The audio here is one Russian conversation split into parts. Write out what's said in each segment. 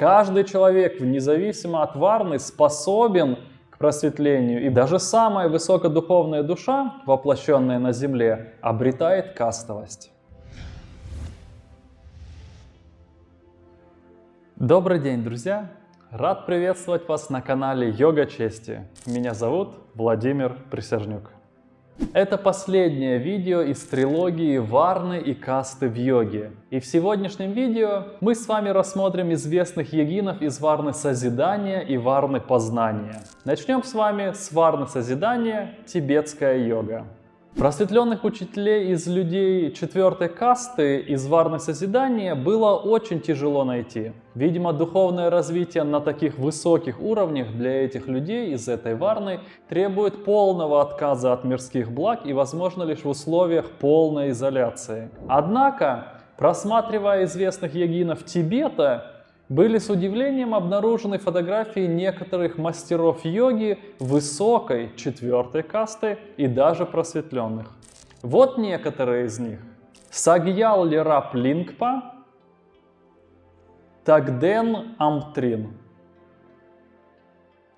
Каждый человек, независимо от варны, способен к просветлению. И даже самая высокодуховная душа, воплощенная на земле, обретает кастовость. Добрый день, друзья! Рад приветствовать вас на канале Йога Чести. Меня зовут Владимир Присяжнюк. Это последнее видео из трилогии Варны и касты в йоге. И в сегодняшнем видео мы с вами рассмотрим известных йогинов из Варны Созидания и Варны Познания. Начнем с вами с Варны Созидания, тибетская йога. Просветленных учителей из людей четвертой касты из Варны Созидания было очень тяжело найти. Видимо, духовное развитие на таких высоких уровнях для этих людей из этой Варны требует полного отказа от мирских благ и возможно лишь в условиях полной изоляции. Однако, просматривая известных йогинов Тибета, были с удивлением обнаружены фотографии некоторых мастеров йоги высокой четвертой касты и даже просветленных. Вот некоторые из них. Сагьял Лерап Лингпа, Тагден Амтрин.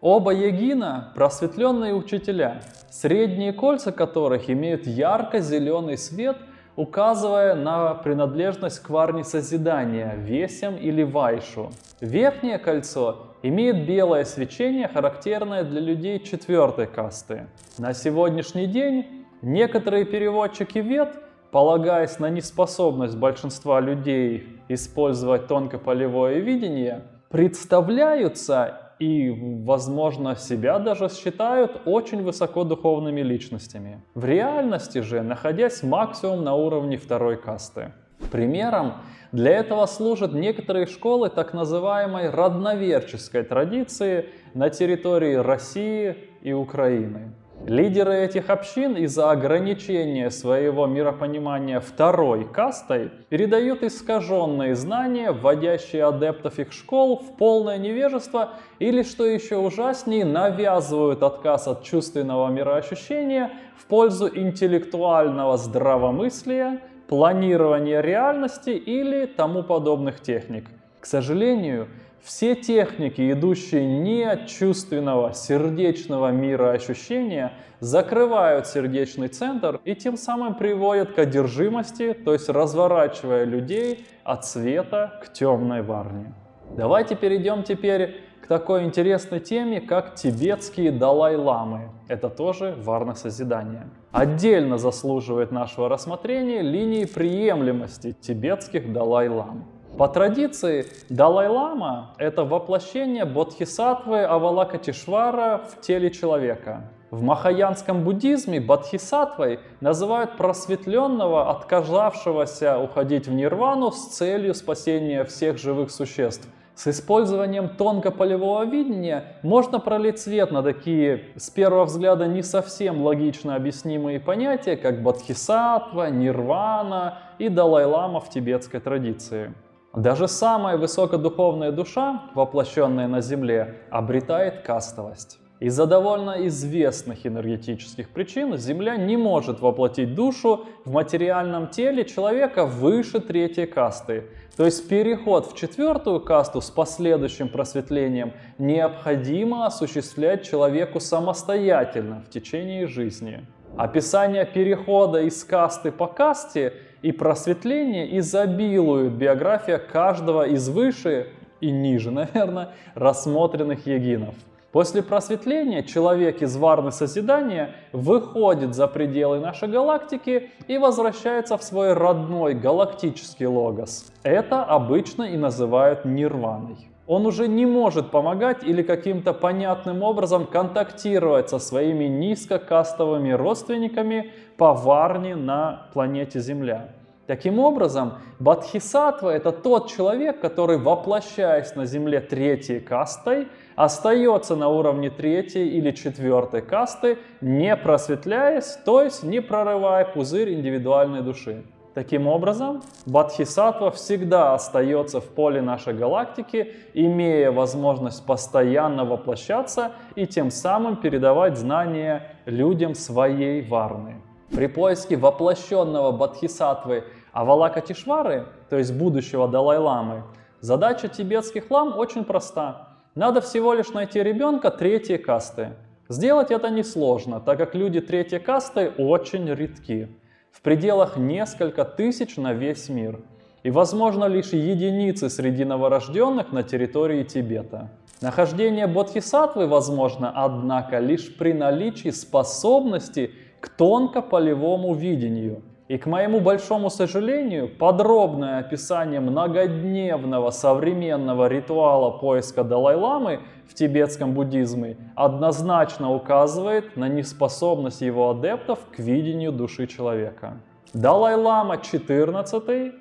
Оба йогина – просветленные учителя, средние кольца которых имеют ярко-зеленый свет – указывая на принадлежность к варне созидания, весям или вайшу. Верхнее кольцо имеет белое свечение, характерное для людей четвертой касты. На сегодняшний день некоторые переводчики вет, полагаясь на неспособность большинства людей использовать тонкополевое видение, представляются и, возможно, себя даже считают очень высокодуховными личностями. В реальности же, находясь максимум на уровне второй касты. Примером для этого служат некоторые школы так называемой родноверческой традиции на территории России и Украины. Лидеры этих общин из-за ограничения своего миропонимания второй кастой передают искаженные знания, вводящие адептов их школ в полное невежество или, что еще ужаснее, навязывают отказ от чувственного мироощущения в пользу интеллектуального здравомыслия, планирования реальности или тому подобных техник. К сожалению, все техники, идущие не от чувственного, сердечного мира ощущения, закрывают сердечный центр и тем самым приводят к одержимости, то есть разворачивая людей от света к темной варне. Давайте перейдем теперь к такой интересной теме, как тибетские Далай-ламы. Это тоже варна созидания. Отдельно заслуживает нашего рассмотрения линии приемлемости тибетских Далай-лам. По традиции, Далай-лама – это воплощение бодхисаттвы Авалакатишвара в теле человека. В махаянском буддизме бодхисаттвой называют просветленного, отказавшегося уходить в нирвану с целью спасения всех живых существ. С использованием тонкополевого видения можно пролить свет на такие, с первого взгляда, не совсем логично объяснимые понятия, как бодхисаттва, нирвана и Далай-лама в тибетской традиции. Даже самая высокодуховная душа, воплощенная на Земле, обретает кастовость. Из-за довольно известных энергетических причин Земля не может воплотить душу в материальном теле человека выше третьей касты. То есть переход в четвертую касту с последующим просветлением необходимо осуществлять человеку самостоятельно в течение жизни. Описание перехода из касты по касте и просветление изобилуют биография каждого из выше и ниже, наверное, рассмотренных егинов. После просветления человек из варны созидания выходит за пределы нашей галактики и возвращается в свой родной галактический логос. Это обычно и называют нирваной. Он уже не может помогать или каким-то понятным образом контактировать со своими низкокастовыми родственниками по варне на планете Земля. Таким образом, Бадхисатва – это тот человек, который, воплощаясь на Земле третьей кастой, остается на уровне третьей или четвертой касты, не просветляясь, то есть не прорывая пузырь индивидуальной души. Таким образом, Бадхисатва всегда остается в поле нашей галактики, имея возможность постоянно воплощаться и тем самым передавать знания людям своей варны. При поиске воплощенного Бадхисатвы Авалака Тишвары, то есть будущего Далай-ламы, Задача тибетских лам очень проста. Надо всего лишь найти ребенка третьей касты. Сделать это несложно, так как люди третьей касты очень редки. В пределах несколько тысяч на весь мир. И возможно лишь единицы среди новорожденных на территории Тибета. Нахождение бодхисаттвы возможно, однако, лишь при наличии способности к тонкополевому видению. И к моему большому сожалению, подробное описание многодневного современного ритуала поиска Далай-ламы в тибетском буддизме однозначно указывает на неспособность его адептов к видению души человека. Далай-лама 14,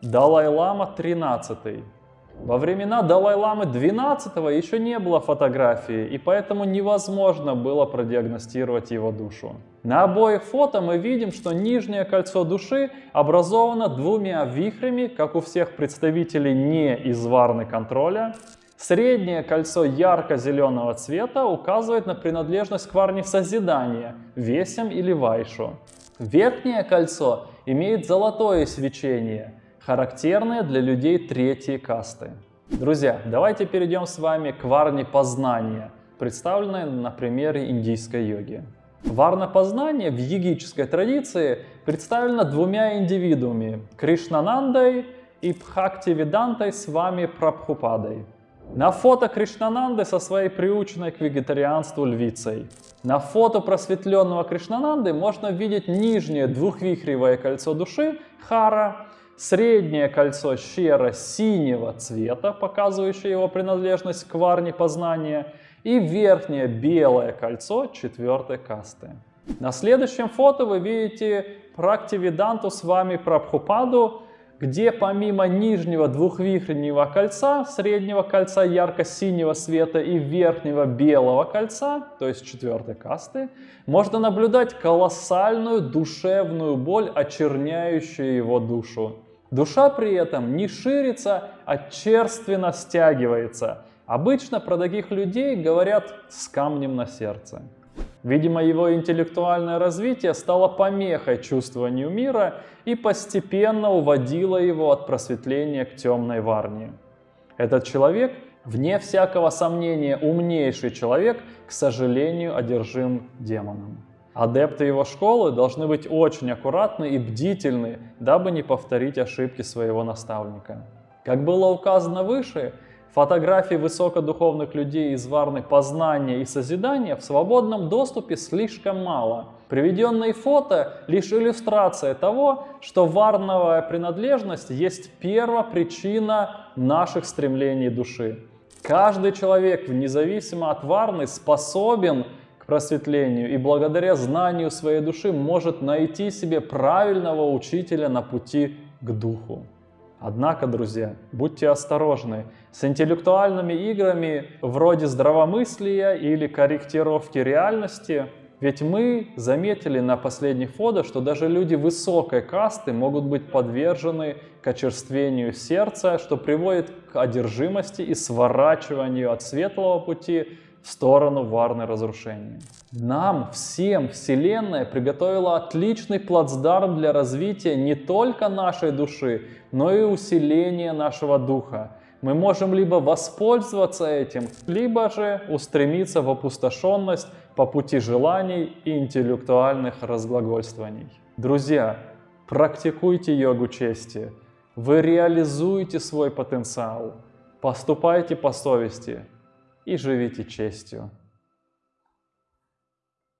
Далай-лама 13. Во времена Далай-ламы 12 еще не было фотографии, и поэтому невозможно было продиагностировать его душу. На обоих фото мы видим, что нижнее кольцо души образовано двумя вихрями, как у всех представителей не из варны контроля. Среднее кольцо ярко-зеленого цвета указывает на принадлежность к варне созидания, весям или вайшу. Верхнее кольцо имеет золотое свечение – характерные для людей третьей касты. Друзья, давайте перейдем с вами к варне познания, представленной на примере индийской йоги. Варна познания в йогической традиции представлена двумя индивидуумами – Кришнанандой и Бхактивидантой с вами Прабхупадой. На фото Кришнананды со своей приученной к вегетарианству львицей. На фото просветленного Кришнананды можно видеть нижнее двухвихревое кольцо души – Хара Среднее кольцо щера синего цвета, показывающее его принадлежность к варне познания, и верхнее белое кольцо четвертой касты. На следующем фото вы видите Практивиданту с вами Прабхупаду, где помимо нижнего двухвихреннего кольца, среднего кольца ярко-синего света и верхнего белого кольца, то есть четвертой касты, можно наблюдать колоссальную душевную боль, очерняющую его душу. Душа при этом не ширится, а черственно стягивается. Обычно про таких людей говорят с камнем на сердце. Видимо, его интеллектуальное развитие стало помехой чувствованию мира и постепенно уводило его от просветления к темной варне. Этот человек, вне всякого сомнения, умнейший человек, к сожалению, одержим демоном. Адепты его школы должны быть очень аккуратны и бдительны, дабы не повторить ошибки своего наставника. Как было указано выше, фотографий высокодуховных людей из варны познания и созидания в свободном доступе слишком мало. Приведенные фото – лишь иллюстрация того, что варновая принадлежность есть первопричина наших стремлений души. Каждый человек, независимо от варны, способен просветлению и благодаря знанию своей души может найти себе правильного учителя на пути к духу. Однако, друзья, будьте осторожны с интеллектуальными играми вроде здравомыслия или корректировки реальности, ведь мы заметили на последних фото, что даже люди высокой касты могут быть подвержены к очерствению сердца, что приводит к одержимости и сворачиванию от светлого пути в сторону варны разрушения. Нам всем Вселенная приготовила отличный плацдарм для развития не только нашей души, но и усиления нашего духа. Мы можем либо воспользоваться этим, либо же устремиться в опустошенность по пути желаний и интеллектуальных разглагольствований. Друзья, практикуйте йогу чести. Вы реализуете свой потенциал. Поступайте по совести и живите честью.